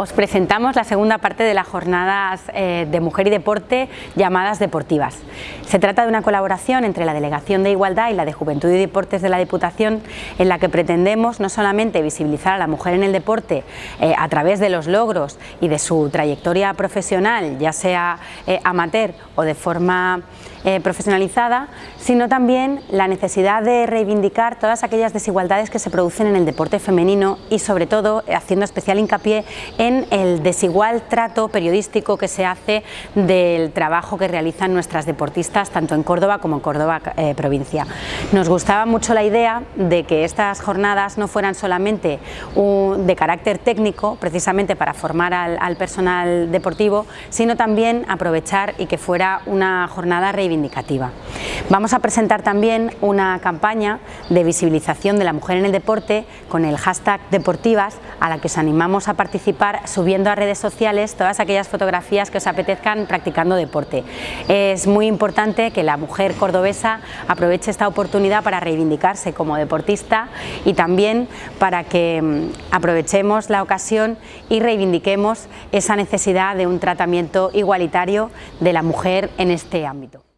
os presentamos la segunda parte de las jornadas eh, de mujer y deporte llamadas deportivas. Se trata de una colaboración entre la Delegación de Igualdad y la de Juventud y Deportes de la Diputación en la que pretendemos no solamente visibilizar a la mujer en el deporte eh, a través de los logros y de su trayectoria profesional, ya sea eh, amateur o de forma profesionalizada, sino también la necesidad de reivindicar todas aquellas desigualdades que se producen en el deporte femenino y sobre todo haciendo especial hincapié en el desigual trato periodístico que se hace del trabajo que realizan nuestras deportistas tanto en Córdoba como en Córdoba eh, provincia. Nos gustaba mucho la idea de que estas jornadas no fueran solamente de carácter técnico, precisamente para formar al, personal deportivo, sino también aprovechar y que fuera una jornada reivindicativa. Vamos a presentar también una campaña de visibilización de la mujer en el deporte con el hashtag deportivas a la que os animamos a participar subiendo a redes sociales todas aquellas fotografías que os apetezcan practicando deporte. Es muy importante que la mujer cordobesa aproveche esta oportunidad para reivindicarse como deportista y también para que mm, aprovechemos la ocasión y reivindiquemos esa necesidad de un tratamiento igualitario de la mujer en este ámbito.